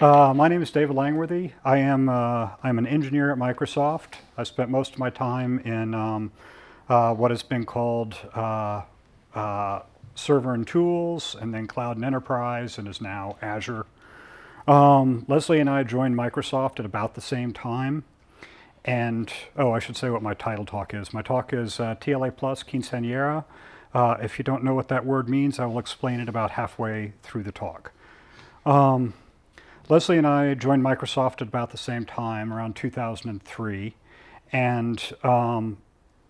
Uh, my name is David Langworthy. I am uh, I'm an engineer at Microsoft. I spent most of my time in um, uh, what has been called uh, uh, server and tools, and then cloud and enterprise, and is now Azure. Um, Leslie and I joined Microsoft at about the same time. And, oh, I should say what my title talk is. My talk is uh, TLA Plus Quinceañera. if you don't know what that word means, I will explain it about halfway through the talk. Um, Leslie and I joined Microsoft at about the same time, around 2003. And um,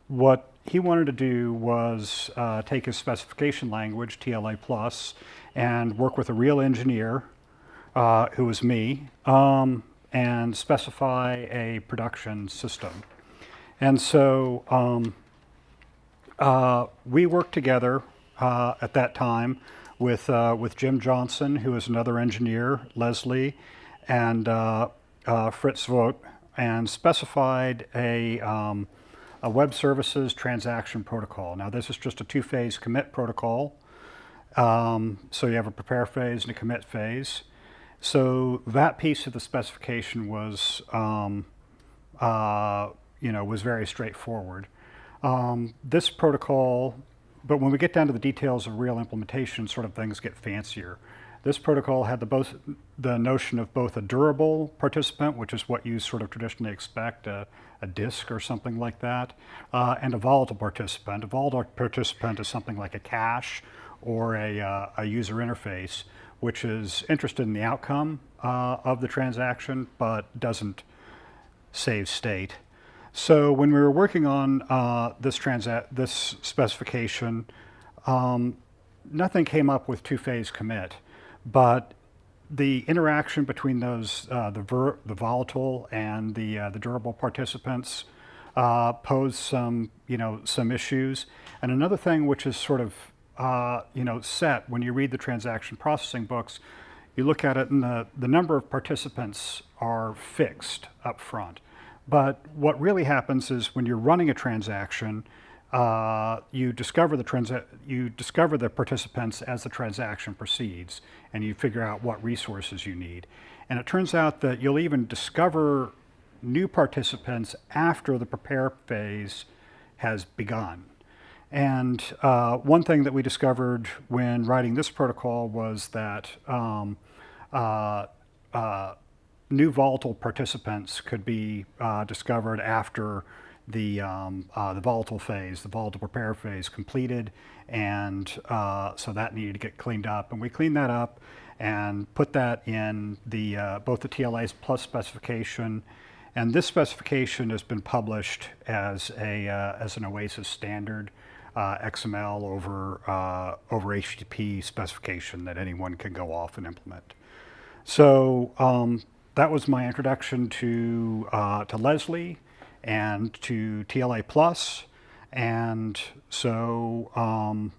what he wanted to do was uh, take his specification language, TLA Plus, and work with a real engineer, uh, who was me, um, and specify a production system. And so um, uh, we worked together uh, at that time with, uh, with Jim Johnson, who is another engineer, Leslie, and uh, uh, Fritz Vogt, and specified a, um, a web services transaction protocol. Now this is just a two-phase commit protocol. Um, so you have a prepare phase and a commit phase. So that piece of the specification was, um, uh, you know, was very straightforward. Um, this protocol but when we get down to the details of real implementation, sort of things get fancier. This protocol had the, both, the notion of both a durable participant, which is what you sort of traditionally expect, a, a disk or something like that, uh, and a volatile participant. A volatile participant is something like a cache or a, uh, a user interface, which is interested in the outcome uh, of the transaction, but doesn't save state. So when we were working on uh, this, this specification, um, nothing came up with two-phase commit, but the interaction between those, uh, the, the, volatile and the, uh, the durable participants uh, posed some, you know, some issues. And another thing which is sort of, uh, you know, set when you read the transaction processing books, you look at it and the, the number of participants are fixed up front. But what really happens is when you're running a transaction, uh, you discover the transa you discover the participants as the transaction proceeds, and you figure out what resources you need. And it turns out that you'll even discover new participants after the prepare phase has begun. And uh, one thing that we discovered when writing this protocol was that um, uh, uh new volatile participants could be uh, discovered after the, um, uh, the volatile phase, the volatile prepare phase completed. And uh, so that needed to get cleaned up. And we cleaned that up and put that in the, uh, both the TLA's plus specification. And this specification has been published as, a, uh, as an OASIS standard. Uh, XML over, over HTTP specification that anyone can go off and implement. So um, that was my introduction to, uh, to Leslie and to TLA Plus. And so um,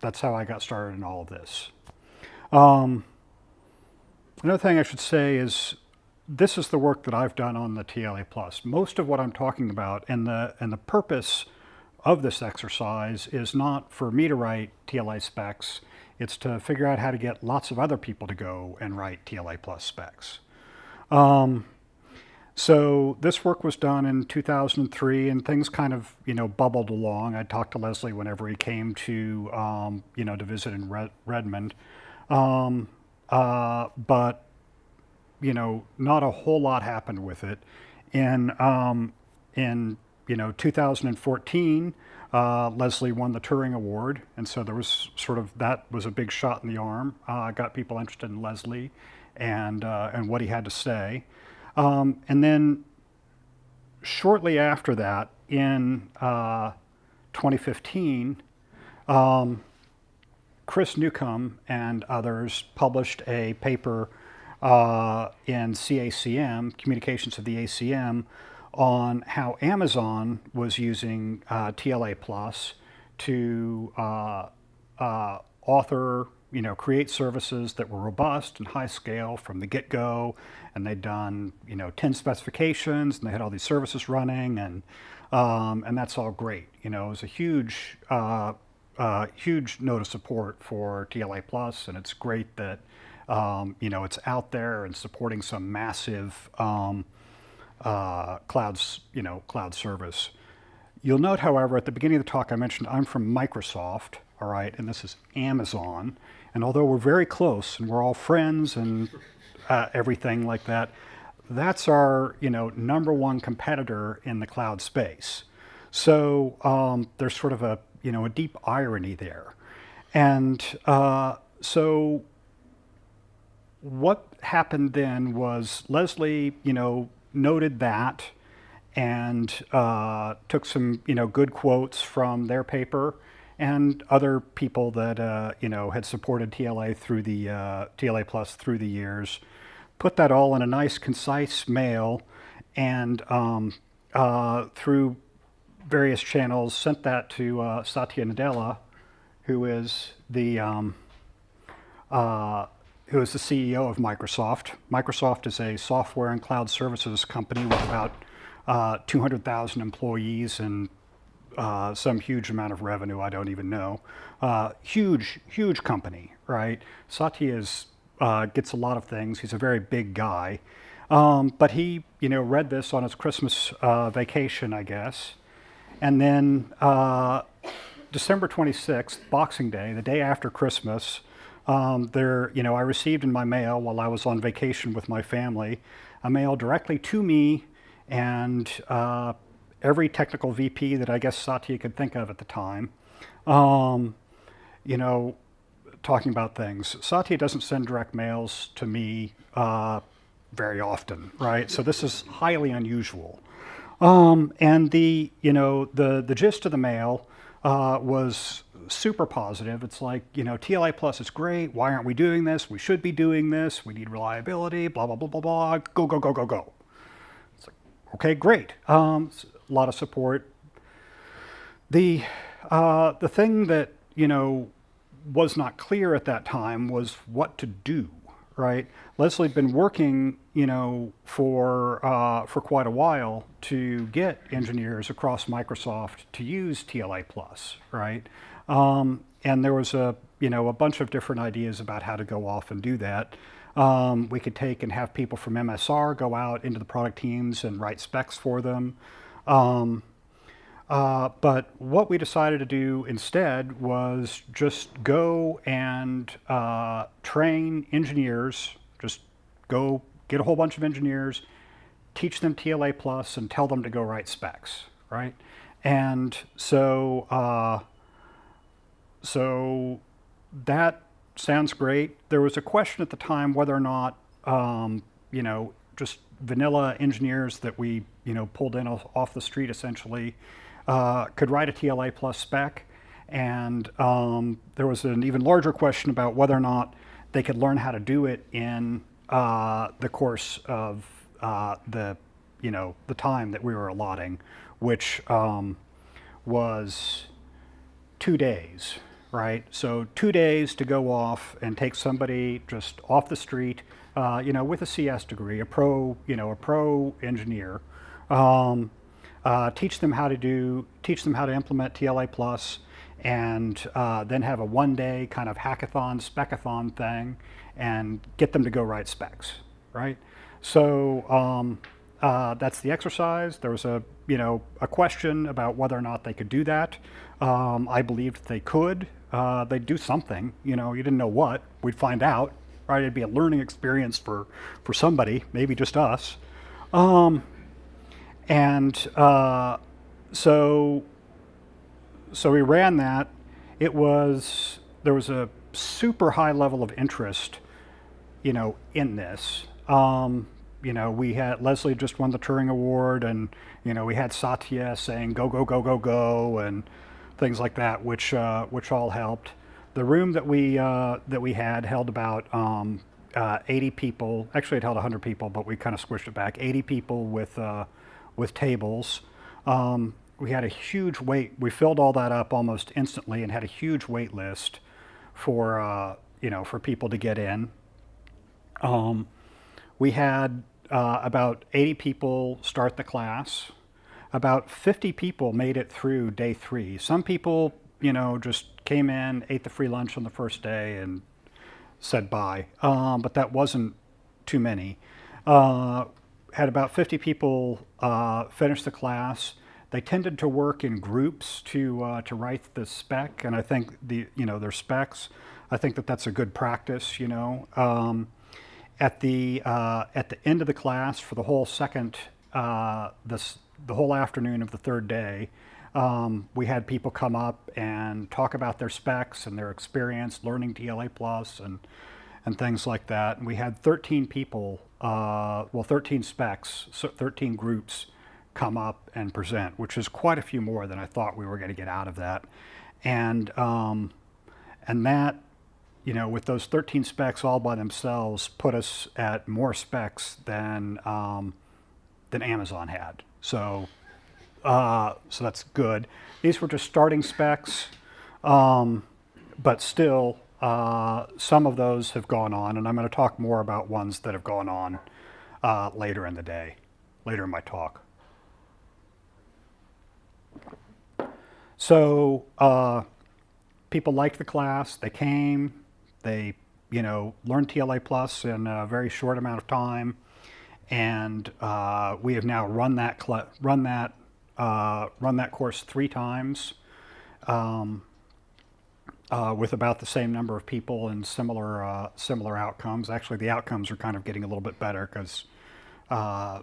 that's how I got started in all of this. Um, another thing I should say is this is the work that I've done on the TLA Plus. Most of what I'm talking about and the, and the purpose of this exercise is not for me to write TLA specs, it's to figure out how to get lots of other people to go and write TLA Plus specs. Um, so this work was done in 2003 and things kind of, you know, bubbled along. I talked to Leslie whenever he came to, um, you know, to visit in Red Redmond. Um, uh, but, you know, not a whole lot happened with it. In, um, in you know, 2014, uh, Leslie won the Turing Award. And so there was sort of, that was a big shot in the arm. Uh, got people interested in Leslie and, uh, and what he had to say. Um, and then shortly after that, in uh, 2015, um, Chris Newcombe and others published a paper uh, in CACM, Communications of the ACM, on how Amazon was using uh, TLA Plus to uh, uh, author you know, create services that were robust and high scale from the get-go, and they'd done, you know, 10 specifications, and they had all these services running, and, um, and that's all great. You know, it was a huge, uh, uh, huge note of support for TLA Plus, and it's great that um, you know, it's out there and supporting some massive um, uh, clouds, you know, cloud service. You'll note, however, at the beginning of the talk I mentioned I'm from Microsoft, all right, and this is Amazon. And although we're very close and we're all friends and uh, everything like that, that's our, you know, number one competitor in the cloud space. So um, there's sort of a, you know, a deep irony there. And uh, so what happened then was Leslie, you know, noted that and uh, took some, you know, good quotes from their paper and other people that, uh, you know, had supported TLA through the, uh, TLA Plus through the years, put that all in a nice, concise mail and um, uh, through various channels sent that to uh, Satya Nadella, who is the um, uh, who is the CEO of Microsoft. Microsoft is a software and cloud services company with about uh, 200,000 employees and uh, some huge amount of revenue, I don't even know. Uh, huge, huge company, right? Satya is, uh, gets a lot of things. He's a very big guy. Um, but he, you know, read this on his Christmas uh, vacation, I guess. And then uh, December 26th, Boxing Day, the day after Christmas, um, there, you know, I received in my mail while I was on vacation with my family, a mail directly to me and every technical VP that I guess Satya could think of at the time, um, you know, talking about things. Satya doesn't send direct mails to me uh, very often, right? So this is highly unusual. Um, and the, you know, the, the gist of the mail uh, was super positive. It's like, you know, TLA Plus is great. Why aren't we doing this? We should be doing this. We need reliability, blah, blah, blah, blah, blah. Go, go, go, go, go. It's like, okay, great. Um, a lot of support. The, uh, the thing that, you know, was not clear at that time was what to do, right? Leslie had been working, you know, for, uh, for quite a while to get engineers across Microsoft to use TLA Plus, right? Um, and there was a, you know, a bunch of different ideas about how to go off and do that. Um, we could take and have people from MSR go out into the product teams and write specs for them. Um, uh, but what we decided to do instead was just go and uh, train engineers, just go get a whole bunch of engineers, teach them TLA Plus and tell them to go write specs, right? And so uh, so that sounds great. There was a question at the time whether or not, um, you know, just vanilla engineers that we, you know, pulled in off the street essentially uh, could write a TLA plus spec. And um, there was an even larger question about whether or not they could learn how to do it in uh, the course of uh, the, you know, the time that we were allotting, which um, was two days right? So two days to go off and take somebody just off the street, uh, you know, with a CS degree, a pro, you know, a pro engineer, um, uh, teach them how to do, teach them how to implement TLA Plus, and uh, then have a one-day kind of hackathon, specathon thing, and get them to go write specs, right? So um, uh, that's the exercise. There was a, you know, a question about whether or not they could do that. Um, I believed they could uh, they'd do something. You know, you didn't know what. We'd find out. Right? It'd be a learning experience for for somebody, maybe just us. Um, and uh, so so we ran that. It was there was a super high level of interest, you know, in this. Um, you know, we had Leslie just won the Turing Award, and you know, we had Satya saying go go go go go, and things like that, which uh, which all helped. The room that we uh, that we had held about um, uh, 80 people. Actually, it held 100 people, but we kind of squished it back. 80 people with uh, with tables. Um, we had a huge wait. We filled all that up almost instantly, and had a huge wait list for uh, you know for people to get in. Um, we had uh, about 80 people start the class about 50 people made it through day three. Some people, you know, just came in, ate the free lunch on the first day and said bye, um, but that wasn't too many. Uh, had about 50 people uh, finish the class. They tended to work in groups to uh, to write the spec, and I think the you know their specs. I think that that's a good practice. You know, um, at the uh, at the end of the class for the whole second uh, this the whole afternoon of the third day, um, we had people come up and talk about their specs and their experience learning TLA Plus and and things like that. And we had 13 people, uh, well, 13 specs, so 13 groups come up and present, which is quite a few more than I thought we were going to get out of that. And um, and that, you know, with those 13 specs all by themselves, put us at more specs than um, than Amazon had. So uh, so that's good. These were just starting specs, um, but still, uh, some of those have gone on, and I'm going to talk more about ones that have gone on uh, later in the day, later in my talk. So uh, people liked the class. They came. They, you know, learned TLA Plus in a very short amount of time, and uh, we have now run that run that uh, run that course three times um, uh, with about the same number of people and similar uh, similar outcomes. Actually, the outcomes are kind of getting a little bit better because uh,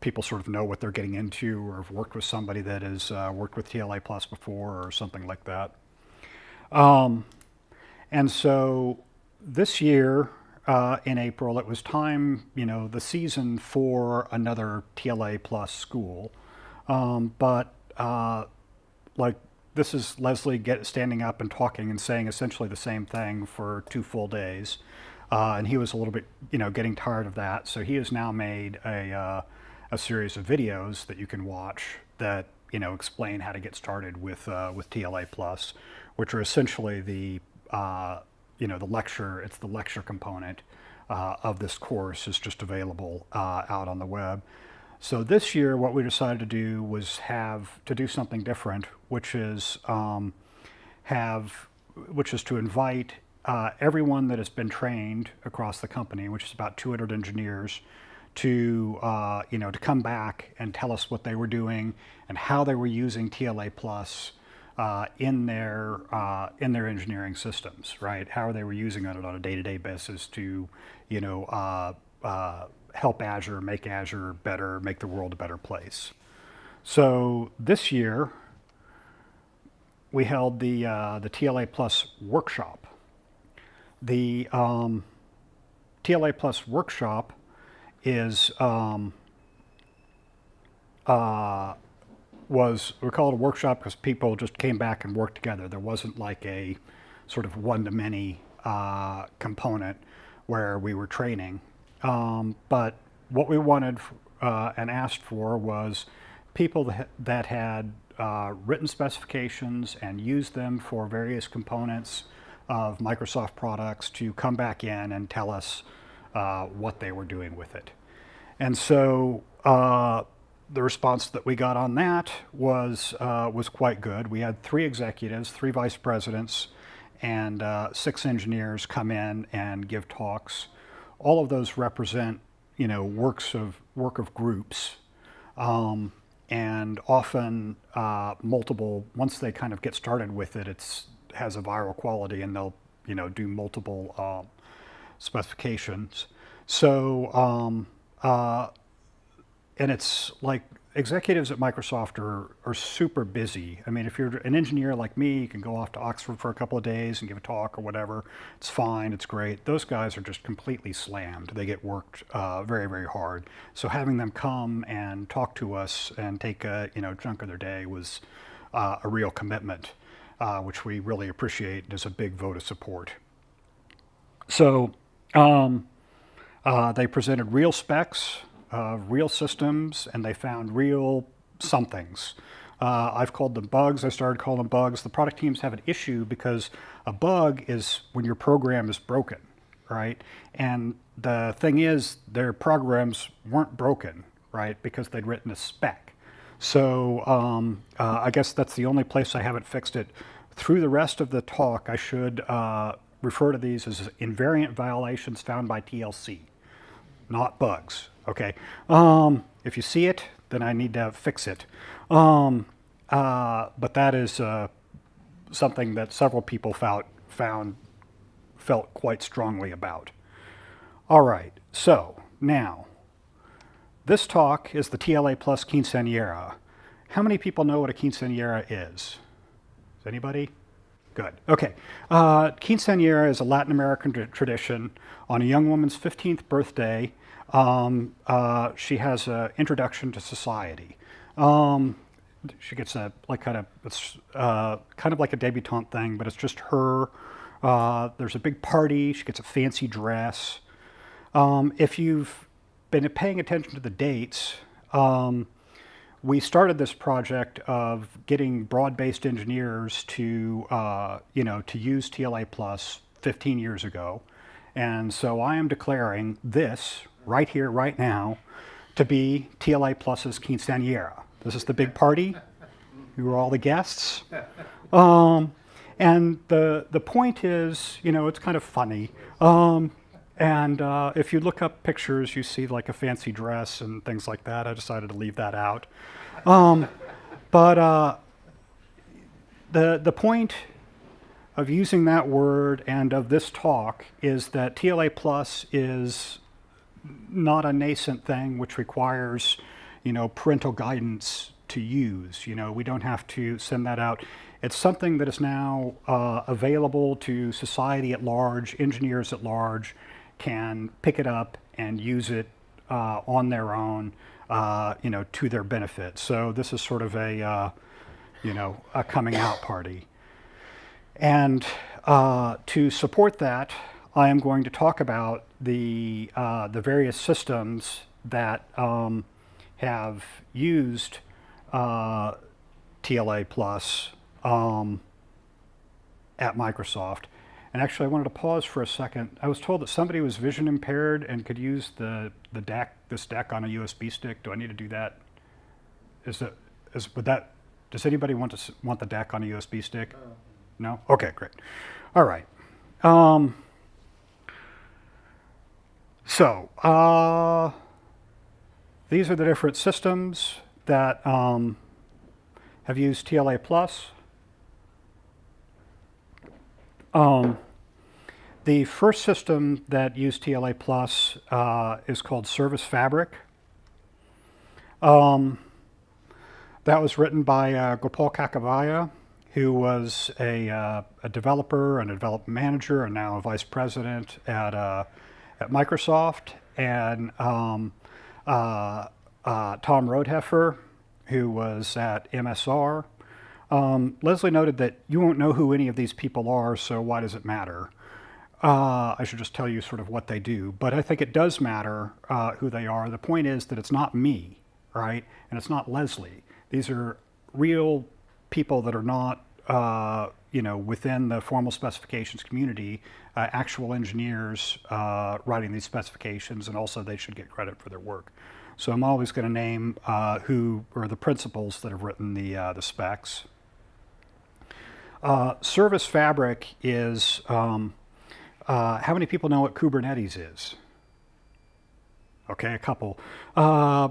people sort of know what they're getting into or have worked with somebody that has uh, worked with TLA Plus before or something like that. Um, and so this year, uh, in April, it was time, you know, the season for another TLA Plus school. Um, but uh, like this is Leslie get, standing up and talking and saying essentially the same thing for two full days. Uh, and he was a little bit, you know, getting tired of that. So he has now made a, uh, a series of videos that you can watch that, you know, explain how to get started with, uh, with TLA Plus, which are essentially the, uh, you know, the lecture, it's the lecture component uh, of this course is just available uh, out on the web. So this year, what we decided to do was have to do something different, which is um, have, which is to invite uh, everyone that has been trained across the company, which is about 200 engineers, to uh, you know to come back and tell us what they were doing and how they were using TLA Plus uh, in their uh, in their engineering systems, right? How they were using it on a day-to-day basis to, you know, uh, uh, help Azure, make Azure better, make the world a better place. So this year, we held the, uh, the TLA Plus workshop. The um, TLA Plus workshop is um, uh, was we call it a workshop because people just came back and worked together. There wasn't like a sort of one-to-many uh, component where we were training. Um, but what we wanted uh, and asked for was people that, had uh, written specifications and used them for various components of Microsoft products to come back in and tell us uh, what they were doing with it. And so uh, the response that we got on that was, uh, was quite good. We had three executives, three vice presidents, and uh, six engineers come in and give talks all of those represent, you know, works of work of groups, um, and often uh, multiple. Once they kind of get started with it, it's has a viral quality, and they'll you know do multiple uh, specifications. So um, uh, and it's like executives at Microsoft are, are super busy. I mean, if you're an engineer like me, you can go off to Oxford for a couple of days and give a talk or whatever. It's fine, it's great. Those guys are just completely slammed. They get worked uh, very, very hard. So having them come and talk to us and take a you know chunk of their day was uh, a real commitment, uh, which we really appreciate as a big vote of support. So um, uh, they presented real specs uh, real systems and they found real somethings. Uh, I've called them bugs. I started calling them bugs. The product teams have an issue because a bug is when your program is broken, right? And the thing is, their programs weren't broken, right? Because they'd written a spec. So um, uh, I guess that's the only place I haven't fixed it. Through the rest of the talk, I should uh, refer to these as invariant violations found by TLC, not bugs. Okay. Um, if you see it, then I need to fix it. Um, uh, but that is uh, something that several people found, found felt quite strongly about. All right, so now, this talk is the TLA plus quinceañera. How many people know what a quinceañera is? Is anybody? Good. Okay. Uh, quinceañera is a Latin American tradition. On a young woman's 15th birthday, um, uh, she has an introduction to society. Um, she gets a like kind of it's uh, kind of like a debutante thing, but it's just her. Uh, there's a big party. She gets a fancy dress. Um, if you've been paying attention to the dates, um, we started this project of getting broad-based engineers to, uh, you know, to use TLA Plus 15 years ago. And so I am declaring this right here, right now, to be TLA Plus's quinceañera. This is the big party. You are all the guests. Um, and the, the point is, you know, it's kind of funny. Um, and uh, if you look up pictures, you see like a fancy dress and things like that. I decided to leave that out. Um, but uh, the, the point of using that word and of this talk is that TLA Plus is not a nascent thing which requires, you know, parental guidance to use. You know, we don't have to send that out. It's something that is now uh, available to society at large, engineers at large, can pick it up and use it uh, on their own, uh, you know, to their benefit. So this is sort of a, uh, you know, a coming out party. And uh, to support that, I am going to talk about the, uh, the various systems that um, have used uh, TLA Plus um, at Microsoft. And actually, I wanted to pause for a second. I was told that somebody was vision impaired and could use the, the DAC, this DAC on a USB stick. Do I need to do that? Is that, is, would that, does anybody want to want the DAC on a USB stick? Uh, no? Okay, great. All right. Um, so, uh, these are the different systems that um, have used TLA Plus. Um, the first system that used TLA Plus uh, is called Service Fabric. Um, that was written by uh, Gopal Kakivaya, who was a, uh, a, developer and a development manager and now a vice president at, uh, at Microsoft. And um, uh, uh, Tom Rodeheffer, who was at MSR. Um, Leslie noted that you won't know who any of these people are, so why does it matter? Uh, I should just tell you sort of what they do, but I think it does matter uh, who they are. The point is that it's not me, right? And it's not Leslie. These are real people that are not, uh, you know, within the formal specifications community, uh, actual engineers uh, writing these specifications, and also they should get credit for their work. So I'm always going to name uh, who are the principals that have written the, the specs. Service Fabric is um, uh, how many people know what Kubernetes is? Okay, a couple. Uh,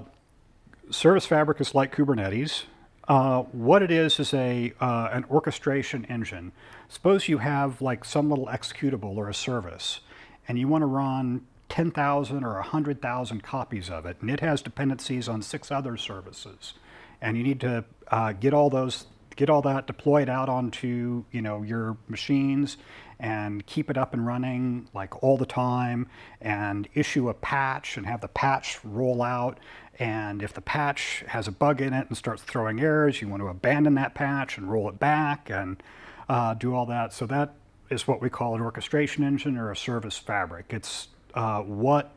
Service Fabric is like Kubernetes. Uh, what it is is a uh, an orchestration engine. Suppose you have like some little executable or a service, and you want to run 10,000 or 100,000 copies of it, and it has dependencies on six other services, and you need to uh, get all those get all that deployed out onto you know your machines and keep it up and running like all the time and issue a patch and have the patch roll out and if the patch has a bug in it and starts throwing errors you want to abandon that patch and roll it back and uh, do all that. So that is what we call an orchestration engine or a service fabric. It's uh, what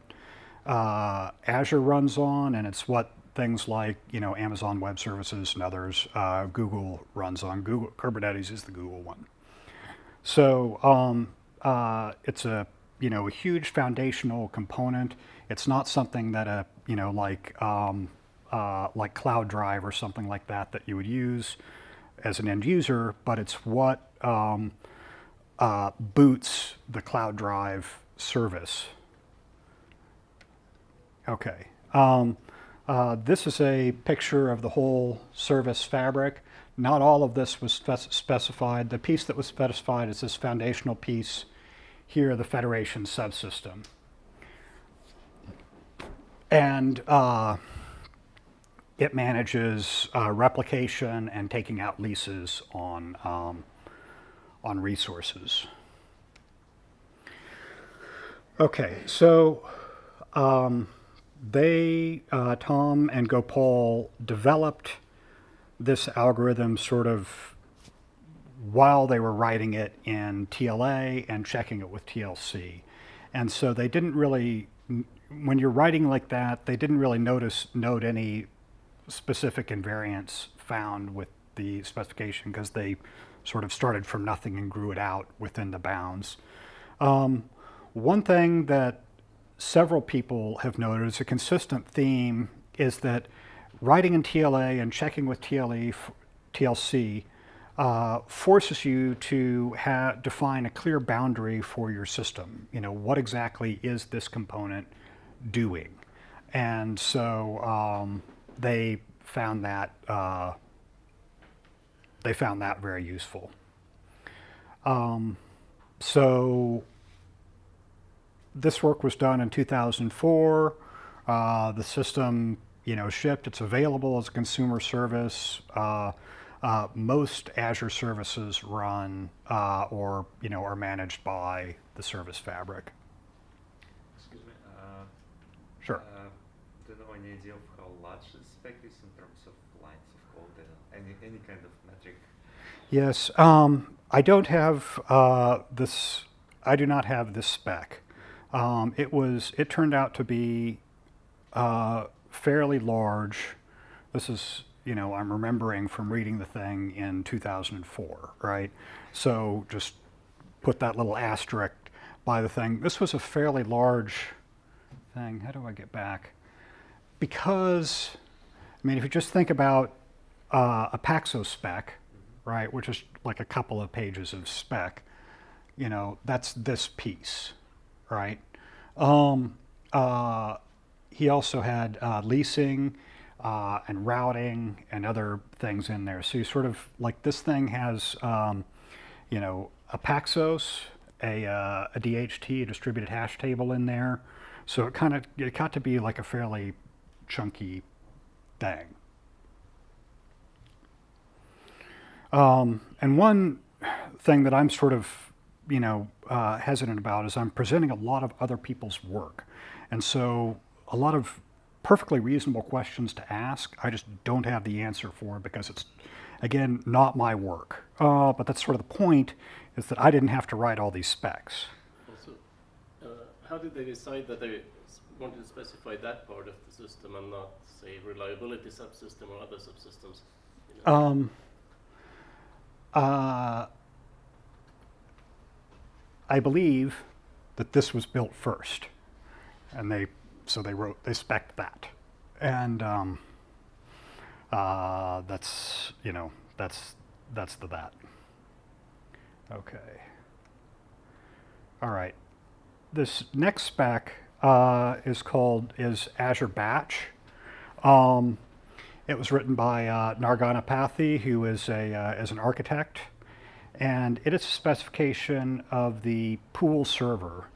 uh, Azure runs on and it's what things like you know Amazon Web Services and others uh, Google runs on. Google Kubernetes is the Google one. So um, uh, it's a you know a huge foundational component. It's not something that a you know like um, uh, like Cloud Drive or something like that that you would use as an end user, but it's what um, uh, boots the Cloud Drive service. Okay. Um, uh, this is a picture of the whole service fabric. Not all of this was spec specified. The piece that was specified is this foundational piece here, the Federation subsystem. And uh, it manages uh, replication and taking out leases on, um, on resources. Okay, so um, they, uh, Tom and Gopal, developed this algorithm sort of while they were writing it in TLA and checking it with TLC. And so they didn't really, when you're writing like that, they didn't really notice, note any specific invariants found with the specification because they sort of started from nothing and grew it out within the bounds. Um, one thing that several people have noted as a consistent theme is that writing in TLA and checking with TLE, TLC uh, forces you to define a clear boundary for your system. You know, what exactly is this component doing? And so um, they found that uh, they found that very useful. Um, so this work was done in 2004. Uh, the system, you know, shipped. It's available as a consumer service. Uh, uh, most Azure services run uh, or, you know, are managed by the service fabric. Excuse me. Uh, sure. Uh, do you know any idea of how large the spec is in terms of lines of code? and Any any kind of metric? Yes. Um, I don't have this. I do not have this spec. Um, it was, it turned out to be uh, fairly large. This is, you know, I'm remembering from reading the thing in 2004, right? So just put that little asterisk by the thing. This was a fairly large thing. How do I get back? Because, I mean, if you just think about uh, a Paxos spec, right, which is like a couple of pages of spec, you know, that's this piece, right? Um, uh, he also had uh, leasing uh, and routing and other things in there. So you sort of like this thing has, um, you know, a Paxos, a, uh, a DHT, a distributed hash table in there. So it kind of it got to be like a fairly chunky thing. Um, and one thing that I'm sort of you know, uh, hesitant about is I'm presenting a lot of other people's work. And so a lot of perfectly reasonable questions to ask, I just don't have the answer for because it's, again, not my work. Uh, but that's sort of the point, is that I didn't have to write all these specs. Also, uh, how did they decide that they wanted to specify that part of the system and not, say, reliability subsystem or other subsystems? You know? um, uh, I believe that this was built first. And they, so they wrote, they spec that. And um, uh, that's, you know, that's, that's the that. Okay. All right. This next spec uh, is called, is Azure Batch. Um, it was written by uh, Nar Ganapathy, who is, a, uh, is an architect and it is a specification of the pool server.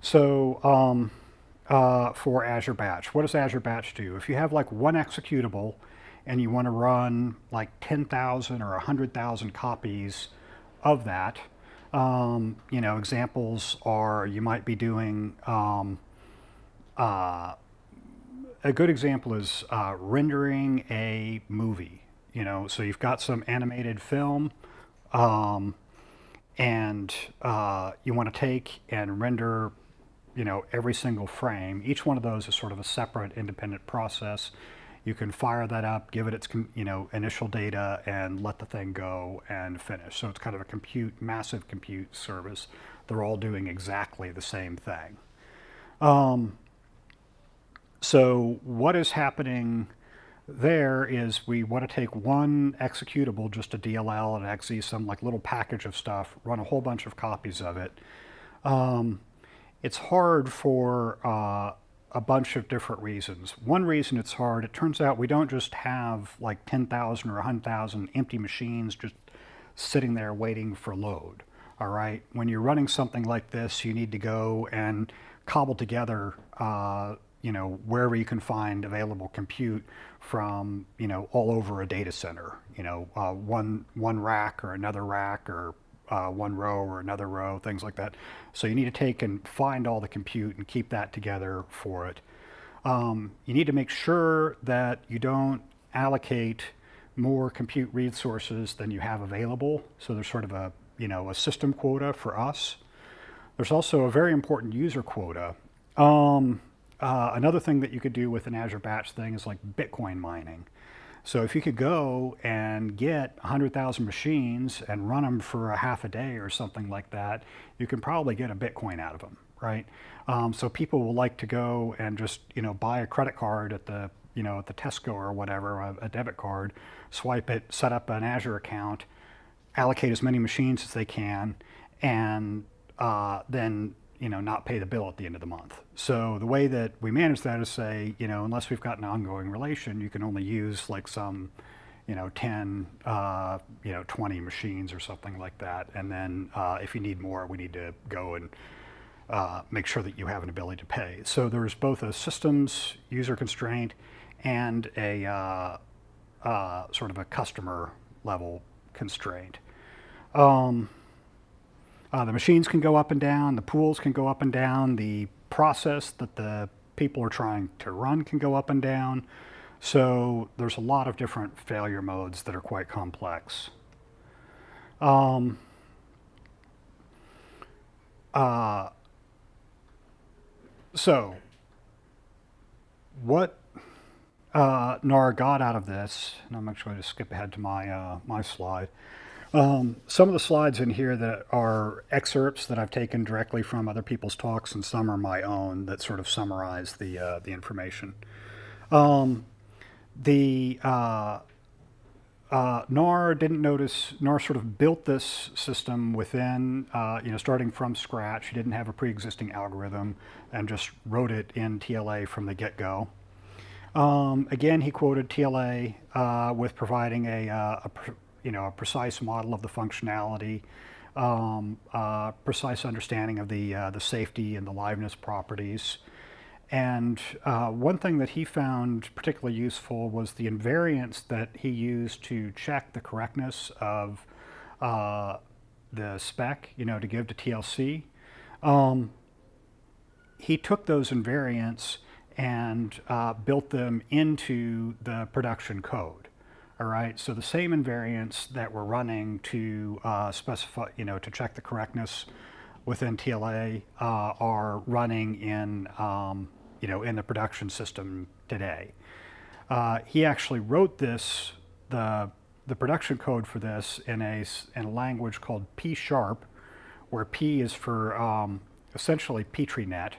So um, uh, for Azure Batch, what does Azure Batch do? If you have like one executable and you want to run like 10,000 or 100,000 copies of that, um, you know, examples are you might be doing, um, uh, a good example is uh, rendering a movie, you know, so you've got some animated film, um, and uh, you want to take and render you know every single frame. Each one of those is sort of a separate independent process. You can fire that up give it its you know initial data and let the thing go and finish. So it's kind of a compute massive compute service. They're all doing exactly the same thing. Um, so what is happening there is we want to take one executable, just a DLL, an exe, some like little package of stuff, run a whole bunch of copies of it. Um, it's hard for uh, a bunch of different reasons. One reason it's hard, it turns out we don't just have like 10,000 or 100,000 empty machines just sitting there waiting for load. All right, when you're running something like this, you need to go and cobble together, uh, you know, wherever you can find available compute from, you know, all over a data center. You know, uh, one one rack or another rack or uh, one row or another row, things like that. So you need to take and find all the compute and keep that together for it. Um, you need to make sure that you don't allocate more compute resources than you have available. So there's sort of a, you know, a system quota for us. There's also a very important user quota. Um, uh, another thing that you could do with an Azure Batch thing is like Bitcoin mining. So if you could go and get 100,000 machines and run them for a half a day or something like that, you can probably get a Bitcoin out of them, right? Um, so people will like to go and just, you know, buy a credit card at the, you know, at the Tesco or whatever, a, a debit card, swipe it, set up an Azure account, allocate as many machines as they can, and uh, then you know not pay the bill at the end of the month. So the way that we manage that is say, you know, unless we've got an ongoing relation, you can only use like some, you know, 10, uh, you know, 20 machines or something like that. And then uh, if you need more, we need to go and uh, make sure that you have an ability to pay. So there's both a systems user constraint and a uh, uh, sort of a customer level constraint. Um, uh, the machines can go up and down, the pools can go up and down, the process that the people are trying to run can go up and down. So there's a lot of different failure modes that are quite complex. Um, uh, so what uh, NAR got out of this, and I'm actually going to skip ahead to my, uh, my slide, um, some of the slides in here that are excerpts that I've taken directly from other people's talks, and some are my own that sort of summarize the uh, the information. Um, the uh, uh, NAR didn't notice. NAR sort of built this system within, uh, you know, starting from scratch. He didn't have a pre-existing algorithm, and just wrote it in TLA from the get-go. Um, again, he quoted TLA uh, with providing a, uh, a you know, a precise model of the functionality, um, uh, precise understanding of the, uh, the safety and the liveness properties. And uh, one thing that he found particularly useful was the invariance that he used to check the correctness of uh, the spec, you know, to give to TLC. Um, he took those invariants and uh, built them into the production code. All right, so the same invariants that we're running to uh, specify, you know, to check the correctness within TLA uh, are running in, um, you know, in the production system today. Uh, he actually wrote this, the, the production code for this in a, in a language called P sharp, where P is for um, essentially PetriNet.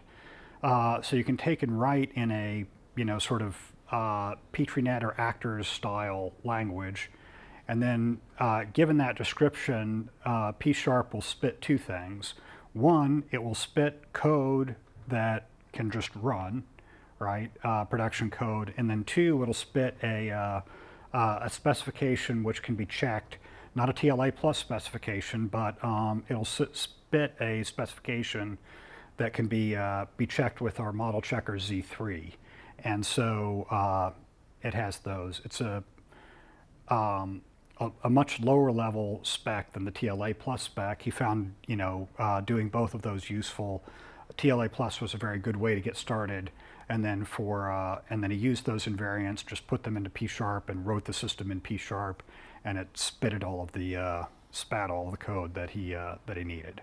Uh, so you can take and write in a, you know, sort of uh, PetriNet or actors style language. And then uh, given that description, uh, P Sharp will spit two things. One, it will spit code that can just run, right, uh, production code. And then two, it'll spit a, uh, uh, a specification which can be checked, not a TLA plus specification, but um, it'll spit a specification that can be, be checked with our model checker Z3. And so uh, it has those. It's a, um, a, a, much lower level spec than the TLA plus spec. He found, you know, uh, doing both of those useful. TLA plus was a very good way to get started. And then for, uh, and then he used those invariants, just put them into P sharp and wrote the system in P sharp and it spitted all of the, uh, spat all the code that he, uh, that he needed.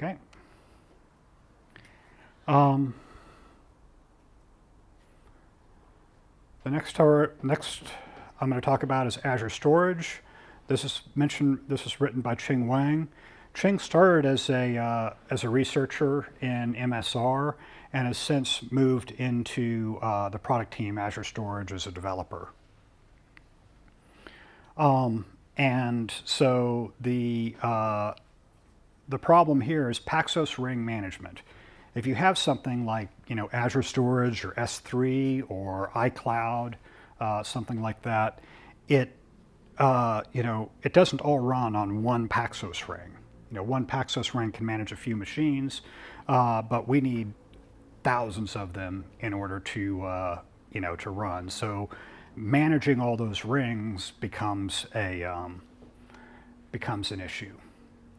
Okay. Um, the next tower, next I'm going to talk about is Azure Storage. This is mentioned. This is written by Cheng Huang. Cheng started as a, uh, as a researcher in MSR and has since moved into uh, the product team Azure Storage as a developer. Um, and so the, uh, the problem here is Paxos ring management. If you have something like you know Azure Storage or S3 or iCloud, uh, something like that, it uh, you know it doesn't all run on one Paxos ring. You know one Paxos ring can manage a few machines, uh, but we need thousands of them in order to uh, you know to run. So managing all those rings becomes a um, becomes an issue.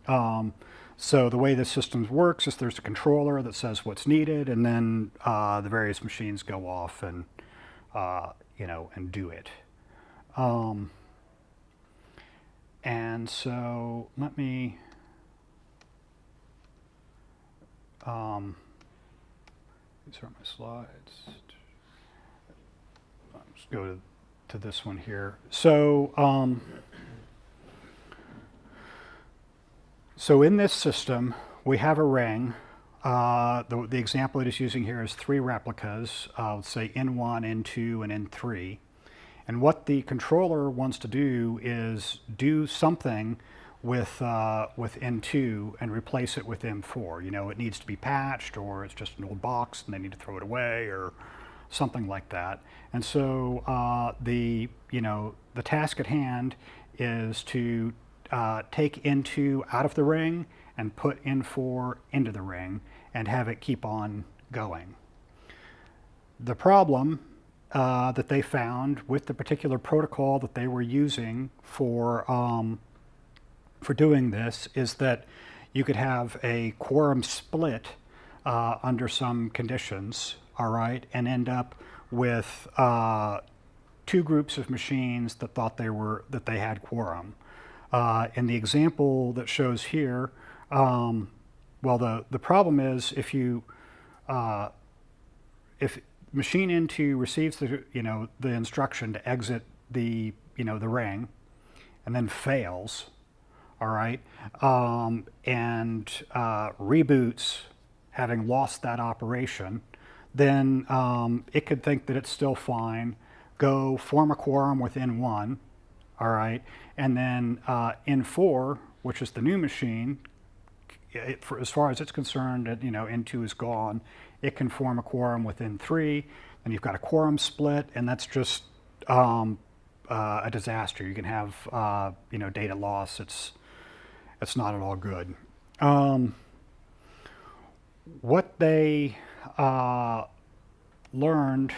Um, so the way the system works is there's a controller that says what's needed, and then uh, the various machines go off and uh, you know and do it. Um, and so let me um, these are my slides. Let's go to, to this one here. So um, So in this system, we have a ring. Uh, the, the, example it is using here is three replicas, uh, let's say N1, N2, and N3. And what the controller wants to do is do something with, uh, with N2 and replace it with M4. You know, it needs to be patched or it's just an old box and they need to throw it away or something like that. And so uh, the, you know, the task at hand is to uh, take N2 out of the ring and put N4 into the ring and have it keep on going. The problem uh, that they found with the particular protocol that they were using for, um, for doing this is that you could have a quorum split uh, under some conditions, all right, and end up with uh, two groups of machines that thought they were that they had quorum. Uh, in the example that shows here, um, well, the, the problem is if you, uh, if machine N2 receives the, you know, the instruction to exit the, you know, the ring and then fails, all right, um, and uh, reboots having lost that operation, then um, it could think that it's still fine, go form a quorum within one, all right? And then uh, N4, which is the new machine, it, for, as far as it's concerned, it, you know, N2 is gone. It can form a quorum with N3, and you've got a quorum split, and that's just um, uh, a disaster. You can have, uh, you know, data loss. It's, it's not at all good. Um, what they uh, learned,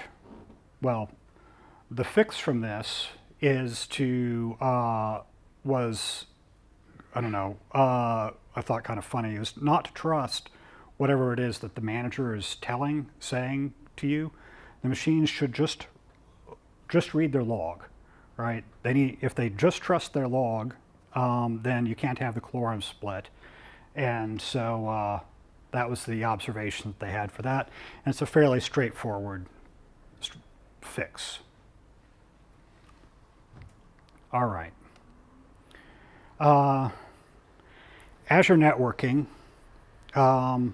well, the fix from this is to, uh, was, I don't know, uh, I thought kind of funny, is not to trust whatever it is that the manager is telling, saying to you. The machines should just, just read their log, right? They need, if they just trust their log, um, then you can't have the quorum split. And so uh, that was the observation that they had for that. And it's a fairly straightforward st fix. All right. Uh, Azure Networking um,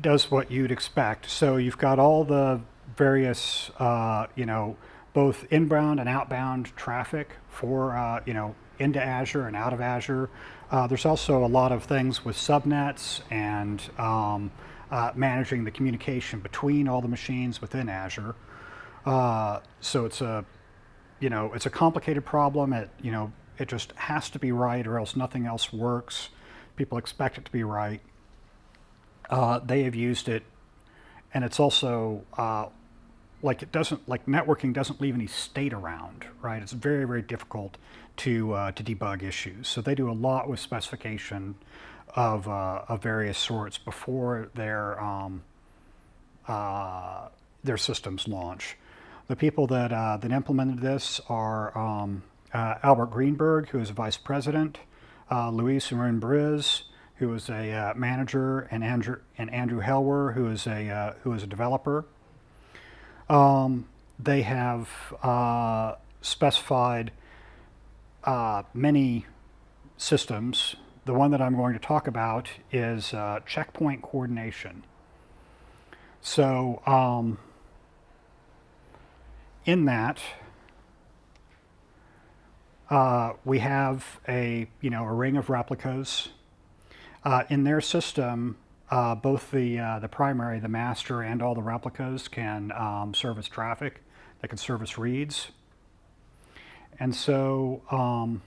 does what you'd expect. So you've got all the various, uh, you know, both inbound and outbound traffic for, uh, you know, into Azure and out of Azure. Uh, there's also a lot of things with subnets and um, uh, managing the communication between all the machines within Azure. Uh, so it's a you know, it's a complicated problem. It, you know, it just has to be right or else nothing else works. People expect it to be right. Uh, they have used it, and it's also uh, like it doesn't like networking doesn't leave any state around, right? It's very very difficult to uh, to debug issues. So they do a lot with specification of uh, of various sorts before their um, uh, their systems launch. The people that, uh, that implemented this are um, uh, Albert Greenberg, who is a vice president, uh, Luis Marin Briz, who is a uh, manager, and Andrew, and Andrew Helwer, who is a, uh, who is a developer. Um, they have uh, specified many systems the one that I'm going to talk about is checkpoint coordination. So um, in that, uh, we have a you know a ring of replicas. Uh, in their system, uh, both the uh, the primary, the master, and all the replicas can um, service traffic. They can service reads. And so, um,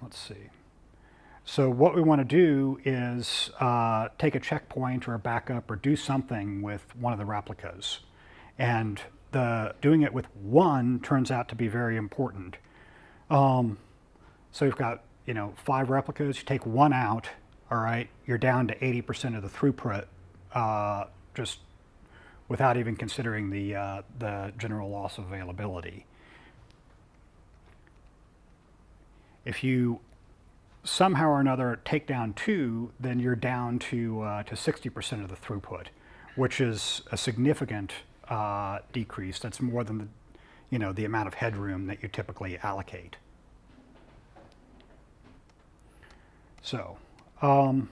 let's see. So what we want to do is uh, take a checkpoint or a backup or do something with one of the replicas. And the doing it with one turns out to be very important. Um, so you've got, you know, five replicas, you take one out, all right, you're down to 80% of the throughput uh, just without even considering the, uh, the general loss of availability. If you somehow or another take down two, then you're down to uh, to 60% of the throughput, which is a significant uh, decrease. That's more than the, you know, the amount of headroom that you typically allocate. So, um,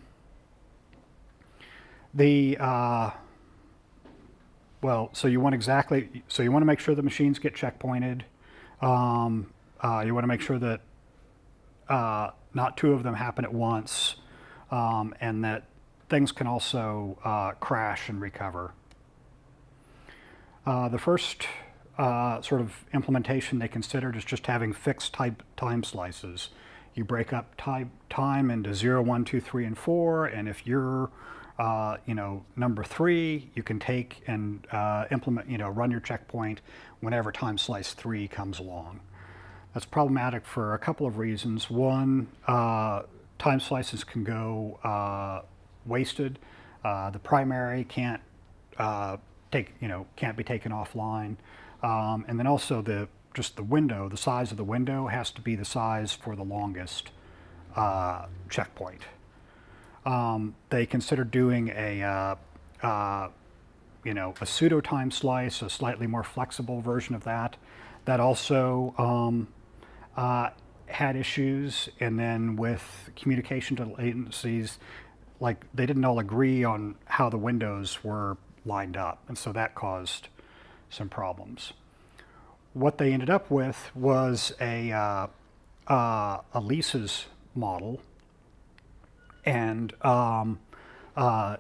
the uh, well, so you want exactly, so you want to make sure the machines get checkpointed. Um, uh, you want to make sure that uh, not two of them happen at once, um, and that things can also uh, crash and recover. Uh, the first uh, sort of implementation they considered is just having fixed type time slices. You break up type time into 0, 1, 2, 3, and 4, and if you're uh, you know, number three, you can take and uh, implement, you know, run your checkpoint whenever time slice three comes along. That's problematic for a couple of reasons. One, uh, time slices can go uh, wasted. Uh, the primary can't take, you know, can't be taken offline. Um, and then also the just the window, the size of the window has to be the size for the longest checkpoint. Um, they considered doing a, uh, uh, you know, a pseudo time slice, a slightly more flexible version of that. That also um, uh, had issues. And then with communication to agencies, like they didn't all agree on how the windows were lined up. And so that caused some problems. What they ended up with was a, uh, uh, a leases model and um, uh,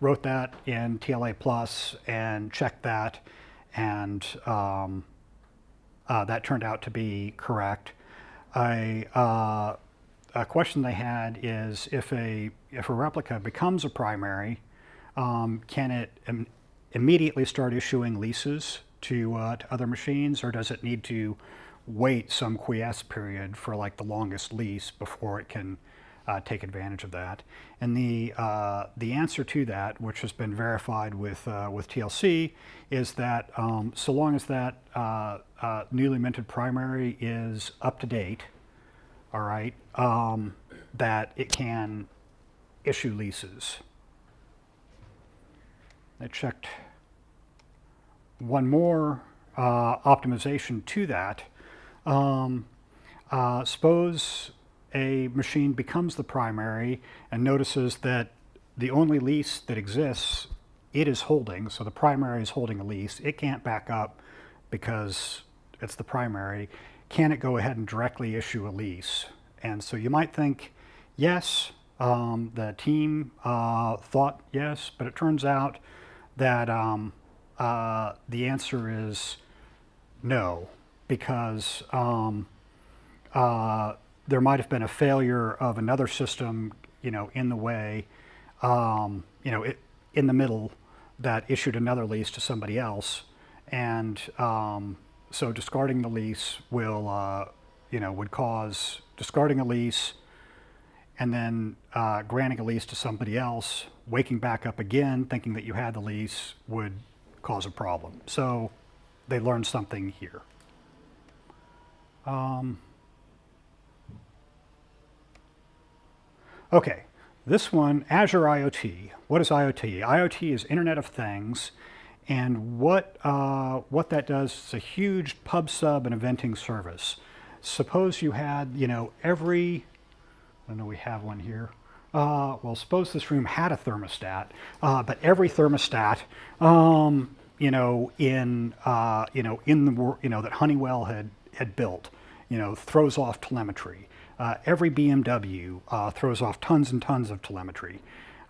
wrote that in TLA Plus and checked that, and um, uh, that turned out to be correct. Uh, a question they had is if a if a replica becomes a primary, um, can it Im immediately start issuing leases to uh, to other machines, or does it need to wait some quiesce period for like the longest lease before it can uh, take advantage of that. And the, uh, the answer to that, which has been verified with, uh, with TLC, is that um, so long as that uh, uh, newly minted primary is up to date, all right, um, that it can issue leases. I checked one more uh, optimization to that. Um, suppose a machine becomes the primary and notices that the only lease that exists, it is holding, so the primary is holding a lease, it can't back up because it's the primary, can it go ahead and directly issue a lease? And so you might think, yes, um, the team uh, thought yes, but it turns out that um, uh, the answer is no, because um, uh, there might have been a failure of another system, you know, in the way, um, you know, it, in the middle that issued another lease to somebody else. And um, so discarding the lease will, uh, you know, would cause discarding a lease and then uh, granting a lease to somebody else, waking back up again, thinking that you had the lease would cause a problem. So they learned something here. Um, Okay, this one, Azure IoT. What is IoT? IoT is Internet of Things, and what, uh, what that does is a huge pub sub and eventing service. Suppose you had, you know, every I don't know we have one here. Uh, well, suppose this room had a thermostat, uh, but every thermostat, um, you know, in uh, you know in the you know that Honeywell had had built, you know, throws off telemetry. Uh, every BMW uh, throws off tons and tons of telemetry.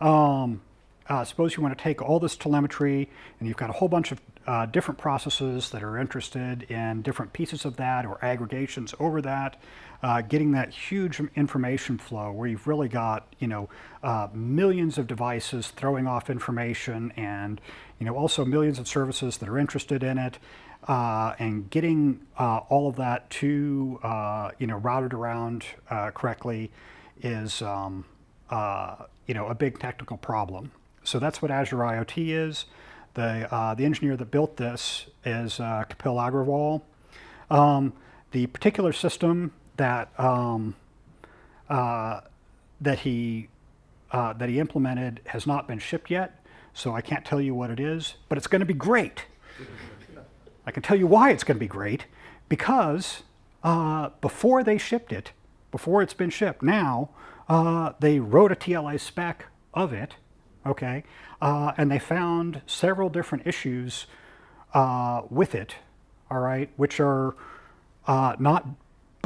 Um, uh, suppose you want to take all this telemetry and you've got a whole bunch of uh, different processes that are interested in different pieces of that or aggregations over that, uh, getting that huge information flow where you've really got you know uh, millions of devices throwing off information and you know also millions of services that are interested in it. Uh, and getting uh, all of that to uh, you know routed around uh, correctly is um, you know a big technical problem. So that's what Azure IoT is. The uh, the engineer that built this is uh, Kapil Agrawal. Um, the particular system that um, uh, that he uh, that he implemented has not been shipped yet, so I can't tell you what it is, but it's going to be great. I can tell you why it's going to be great because uh, before they shipped it, before it's been shipped, now uh, they wrote a TLA spec of it, okay, uh, and they found several different issues uh, with it, all right, which are not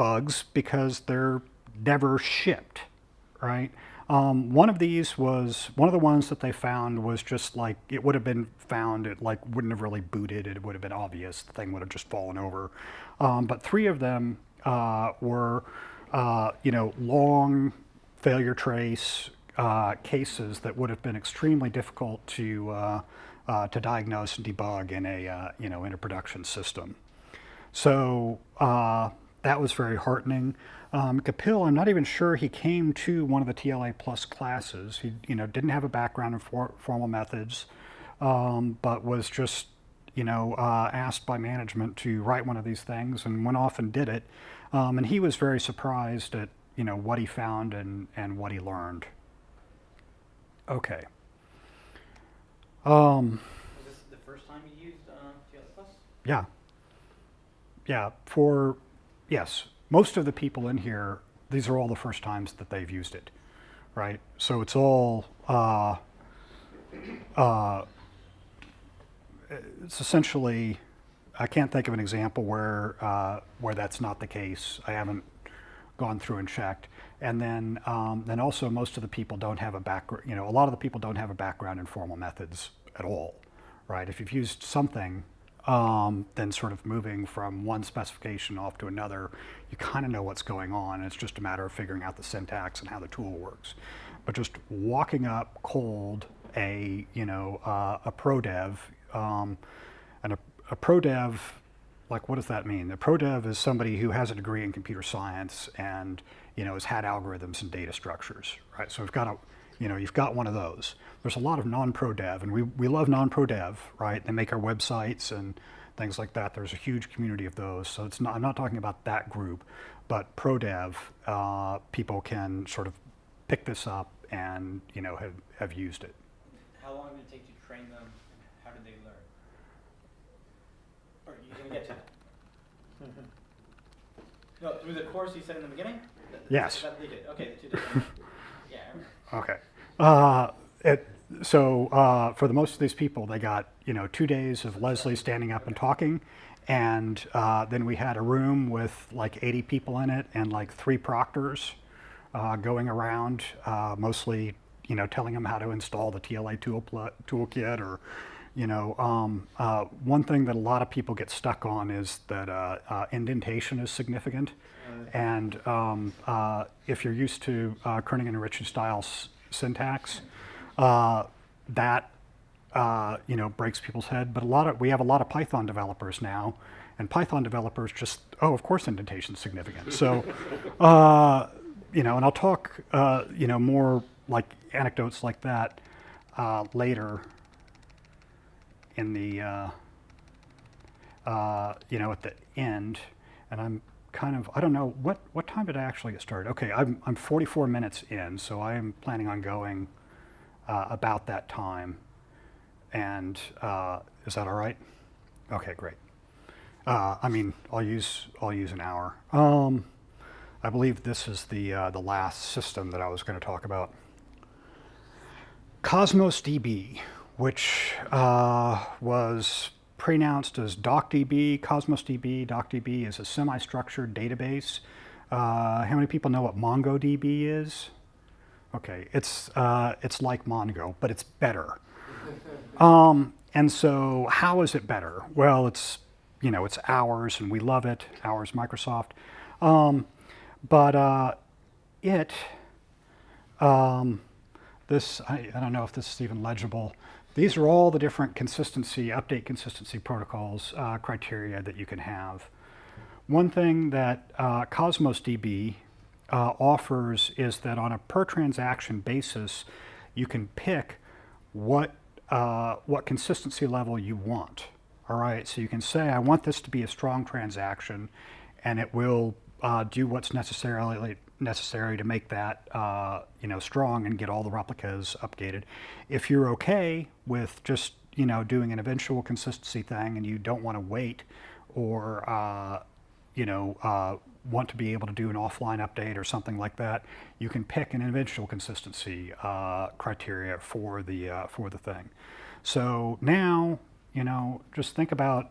bugs because they're never shipped, right? Um, one of these was one of the ones that they found was just like it would have been found. It like wouldn't have really booted. It would have been obvious. The thing would have just fallen over. Um, but three of them uh, were, uh, you know, long failure trace uh, cases that would have been extremely difficult to uh, uh, to diagnose and debug in a uh, you know in a production system. So that was very heartening. Um, Kapil, I'm not even sure he came to one of the TLA plus classes. He, you know, didn't have a background in for, formal methods, um, but was just, you know, uh, asked by management to write one of these things and went off and did it. Um, and he was very surprised at, you know, what he found and, and what he learned. Okay. Um, Was this the first time you used uh, TLA Plus? yeah. Yeah, for, yes, most of the people in here, these are all the first times that they've used it, right? So it's all, uh, uh, it's essentially, I can't think of an example where, uh, where that's not the case. I haven't gone through and checked. And then, um, then also most of the people don't have a background, you know, a lot of the people don't have a background in formal methods at all, right? If you've used something, um, then sort of moving from one specification off to another, you kind of know what's going on. It's just a matter of figuring out the syntax and how the tool works. But just walking up cold a, you know, uh, a pro dev, um, and a, a pro dev, like what does that mean? The pro dev is somebody who has a degree in computer science and, you know, has had algorithms and data structures, right? So we've got a, you know, you've got one of those. There's a lot of non-pro dev, and we, we love non-pro dev, right? They make our websites and things like that. There's a huge community of those. So it's not, I'm not talking about that group, but pro dev, uh, people can sort of pick this up and, you know, have, have used it. How long did it take to train them, and how did they learn? Or you gonna get to that? No, through the course you said in the beginning? Th- th- Yes. That they did, okay, the two different, yeah, Okay. Uh, it, so uh, for the most of these people, they got you know two days of Leslie standing up and talking, and uh, then we had a room with like 80 people in it and like three proctors uh, going around, uh, mostly you know telling them how to install the TLA tool toolkit or. You know, um, uh, one thing that a lot of people get stuck on is that uh, uh, indentation is significant. And um, uh, if you're used to uh, Kernighan and Ritchie style syntax, uh, that uh, you know breaks people's head. But a lot of we have a lot of Python developers now, and Python developers just oh of course indentation is significant. So uh, you know, and I'll talk uh, you know more like anecdotes like that uh, later in the uh, you know, at the end, and I'm kind of, I don't know, what, what time did I actually get started? Okay, I'm, I'm 44 minutes in, so I am planning on going uh, about that time. And uh, is that all right? Okay, great. Uh, I mean, I'll use, I'll use an hour. Um, I believe this is the, uh, the last system that I was going to talk about. Cosmos DB, which uh, was pronounced as DocDB, Cosmos DB. DocDB is a semi-structured database. Uh, how many people know what MongoDB is? Okay, it's, uh, it's like Mongo, but it's better. Um, and so how is it better? Well, it's, you know, it's ours and we love it, ours Microsoft. Um, but uh, it, um, this, I, I don't know if this is even legible. These are all the different consistency, update consistency protocols, uh, criteria that you can have. One thing that uh, Cosmos DB uh, offers is that on a per transaction basis, you can pick what, uh, what consistency level you want. All right, so you can say, I want this to be a strong transaction, and it will uh, do what's necessarily necessary to make that uh, you know strong and get all the replicas updated. If you're okay with just you know doing an eventual consistency thing and you don't want to wait or uh, you know uh, want to be able to do an offline update or something like that, you can pick an individual consistency uh, criteria for the uh, for the thing. So now you know just think about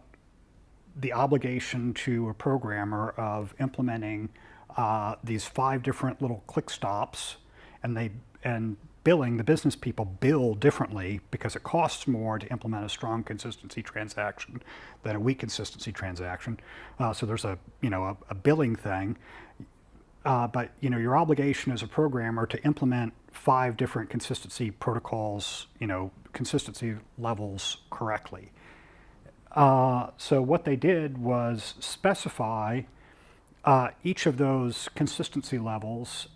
the obligation to a programmer of implementing uh, these five different little click stops and they and billing the business people bill differently because it costs more to implement a strong consistency transaction than a weak consistency transaction uh, so there's a you know a, a billing thing uh, but you know your obligation as a programmer to implement five different consistency protocols you know consistency levels correctly uh, so what they did was specify uh, each of those consistency levels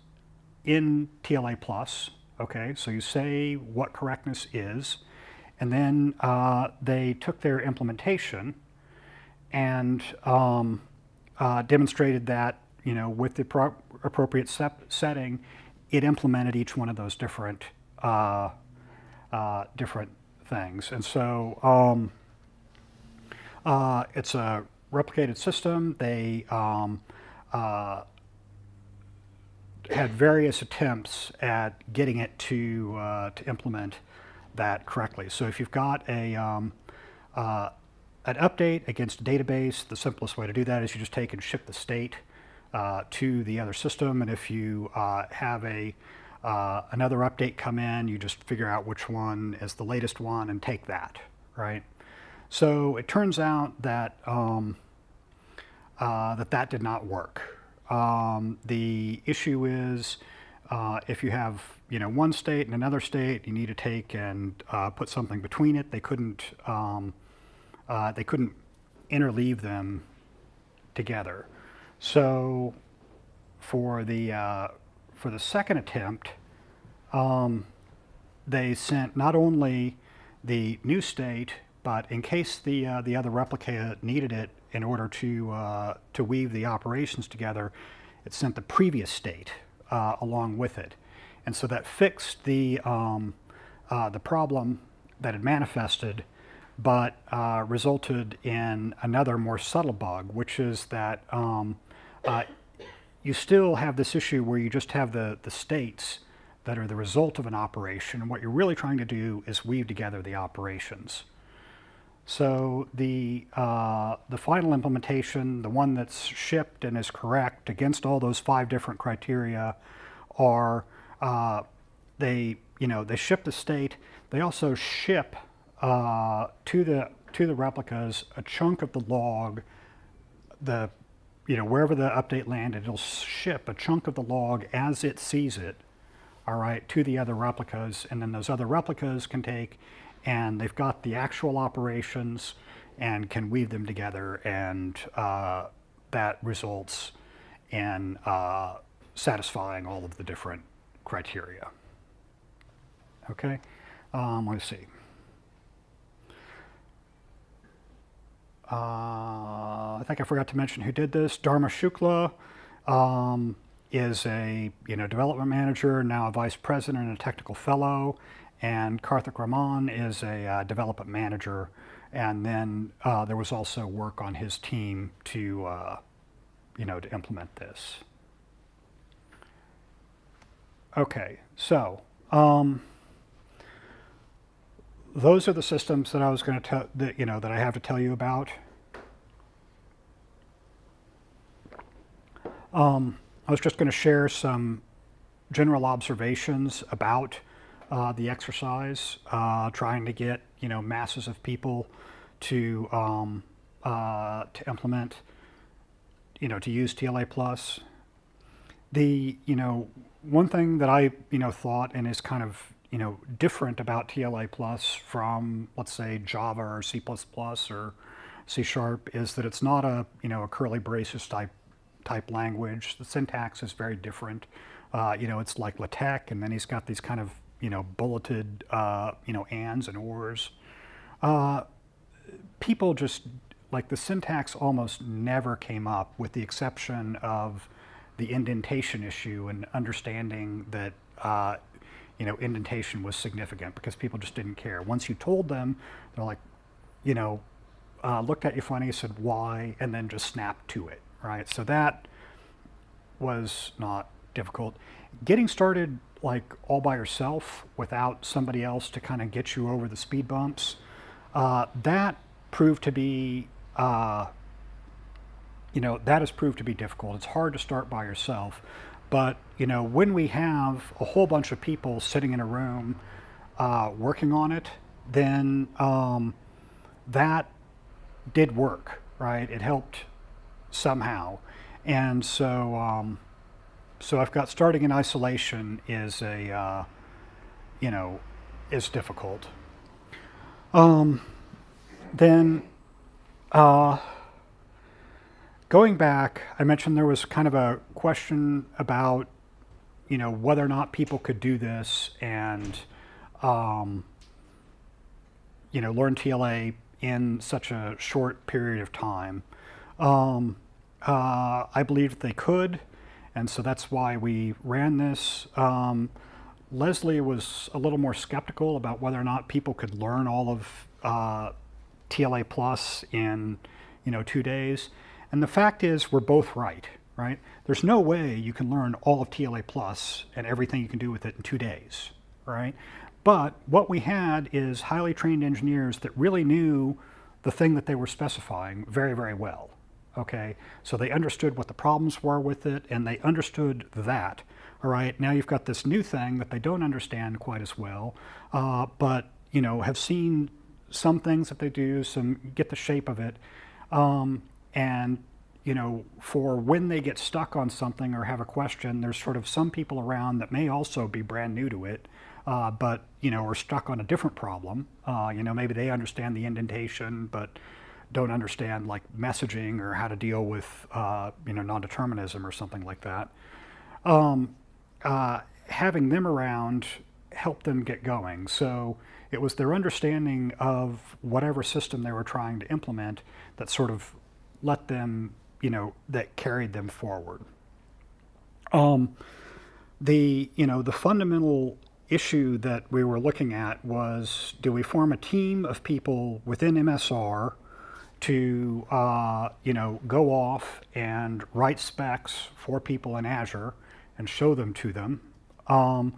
in TLA plus. Okay, so you say what correctness is, and then uh, they took their implementation and um, uh, demonstrated that you know with the pro- appropriate setting, it implemented each one of those different uh, uh, different things, and so. Um, uh, it's a replicated system. They um, uh, had various attempts at getting it to uh, to implement that correctly. So if you've got a um, uh, an update against a database, the simplest way to do that is you just take and ship the state uh, to the other system. And if you uh, have a another update come in, you just figure out which one is the latest one and take that, right? So it turns out that um, uh, that that did not work. Um, the issue is uh, if you have you know one state and another state, you need to take and uh, put something between it. They couldn't um, uh, they couldn't interleave them together. So for the uh, for the second attempt, um, they sent not only the new state but in case the, uh, the other replica needed it in order to, uh, to weave the operations together, it sent the previous state uh, along with it. And so that fixed the, um, uh, the problem that had manifested, but uh, resulted in another more subtle bug, which is that um, uh, you still have this issue where you just have the, the states that are the result of an operation. And what you're really trying to do is weave together the operations. So the, uh, the final implementation, the one that's shipped and is correct against all those five different criteria are uh, they, you know, they ship the state. They also ship uh, to, the, to the replicas a chunk of the log, the, you know, wherever the update landed, it'll ship a chunk of the log as it sees it, all right, to the other replicas. And then those other replicas can take and they've got the actual operations and can weave them together and uh, that results in uh, satisfying all of the different criteria. Okay, um, let's see. Uh, I think I forgot to mention who did this. Dharma Shukla um, is a you know development manager, now a vice president and a technical fellow and Karthik Raman is a uh, development manager. And then uh, there was also work on his team to, uh, you know, to implement this. Okay, so um, those are the systems that I was going to tell that you know that I have to tell you about. Um, I was just going to share some general observations about uh, the exercise, uh, trying to get you know masses of people to um, uh, to implement, you know, to use TLA plus. The you know one thing that I you know thought and is kind of you know different about TLA plus from let's say Java or C or C sharp is that it's not a you know a curly braces type type language. The syntax is very different. Uh, you know, it's like LaTeX, and then he's got these kind of you know bulleted uh, you know ands and ors. Uh, people just like the syntax almost never came up, with the exception of the indentation issue and understanding that uh, you know indentation was significant because people just didn't care. Once you told them, they're like, you know, uh, looked at you funny, said why, and then just snapped to it, right? So that was not difficult. Getting started like all by yourself without somebody else to kind of get you over the speed bumps, uh, that proved to be, uh, you know, that has proved to be difficult. It's hard to start by yourself. But, you know, when we have a whole bunch of people sitting in a room uh, working on it, then um, that did work, right? It helped somehow. And so, um, so I've got starting in isolation is a, uh, you know, is difficult. Um, then, uh, going back, I mentioned there was kind of a question about, you know, whether or not people could do this and, um, you know, learn TLA in such a short period of time. Um, uh, I believed they could, and so that's why we ran this. Um, Leslie was a little more skeptical about whether or not people could learn all of uh, TLA plus in, you know, two days. And the fact is, we're both right, right? There's no way you can learn all of TLA plus and everything you can do with it in two days, right? But what we had is highly trained engineers that really knew the thing that they were specifying very, very well. Okay, so they understood what the problems were with it and they understood that. All right, now you've got this new thing that they don't understand quite as well, uh, but you know have seen some things that they do, some get the shape of it, um, and you know for when they get stuck on something or have a question, there's sort of some people around that may also be brand new to it, uh, but you know are stuck on a different problem. Uh, you know maybe they understand the indentation, but don't understand like messaging or how to deal with uh, you know non-determinism or something like that. Um, uh, having them around helped them get going. So it was their understanding of whatever system they were trying to implement that sort of let them, you know, that carried them forward. Um, the, you know, the fundamental issue that we were looking at was do we form a team of people within MSR to uh, you know go off and write specs for people in Azure and show them to them. Um,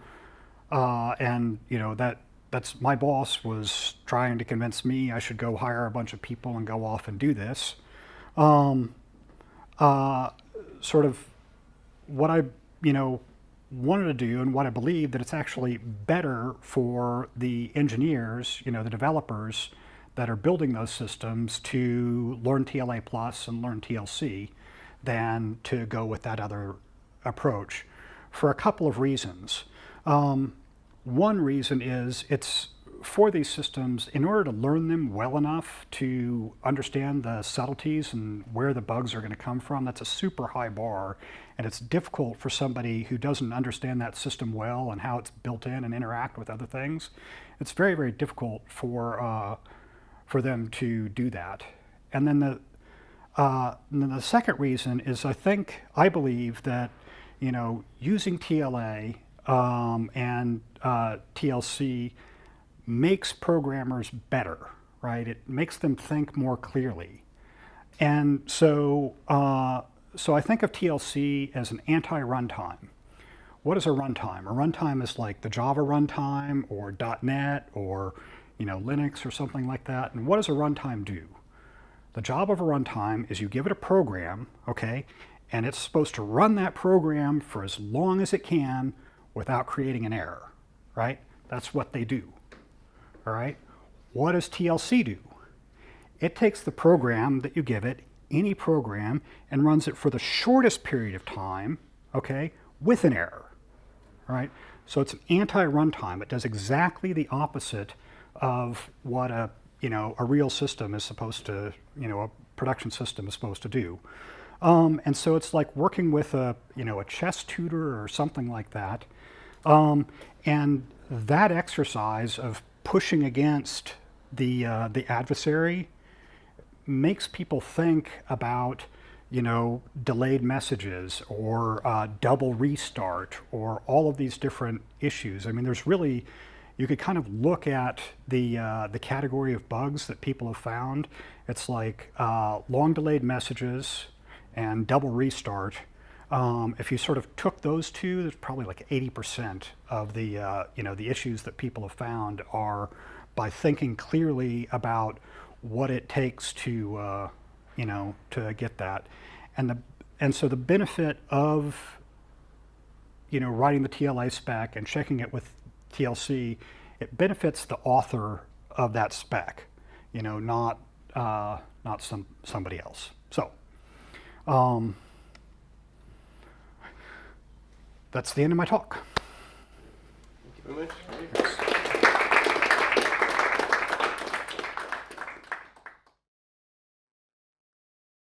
uh, and you know that that's my boss was trying to convince me I should go hire a bunch of people and go off and do this. Um, uh, sort of what I you know wanted to do and what I believe that it's actually better for the engineers, you know, the developers that are building those systems to learn TLA plus and learn TLC than to go with that other approach for a couple of reasons. Um, one reason is it's for these systems, in order to learn them well enough to understand the subtleties and where the bugs are going to come from, that's a super high bar. And it's difficult for somebody who doesn't understand that system well and how it's built in and interact with other things. It's very, very difficult for uh, for them to do that. And then the, uh, then the second reason is I think, I believe that, you know, using TLA um, and uh, TLC makes programmers better, right? It makes them think more clearly. And so, uh, so I think of TLC as an anti-runtime. what is a runtime? A runtime is like the Java runtime or .NET or you know Linux or something like that. And what does a runtime do? The job of a runtime is you give it a program, okay, and it's supposed to run that program for as long as it can without creating an error, right? That's what they do, all right? What does TLC do? It takes the program that you give it, any program, and runs it for the shortest period of time, okay, with an error, all right? So it's an anti-runtime. It does exactly the opposite of what a, you know, a real system is supposed to, you know, a production system is supposed to do. Um, and so it's like working with a, you know, a chess tutor or something like that. Um, and that exercise of pushing against the, uh, the adversary makes people think about, you know, delayed messages or uh, double restart or all of these different issues. I mean, there's really, you could kind of look at the, uh, the category of bugs that people have found. It's like uh, long delayed messages and double restart. Um, if you sort of took those two, there's probably like 80% of the, uh, you know, the issues that people have found are by thinking clearly about what it takes to, uh, you know, to get that. And, the, and so the benefit of, you know, writing the TLA spec and checking it with TLC, it benefits the author of that spec, you know, not, uh, not some, somebody else. So, um, that's the end of my talk. Thank you very much.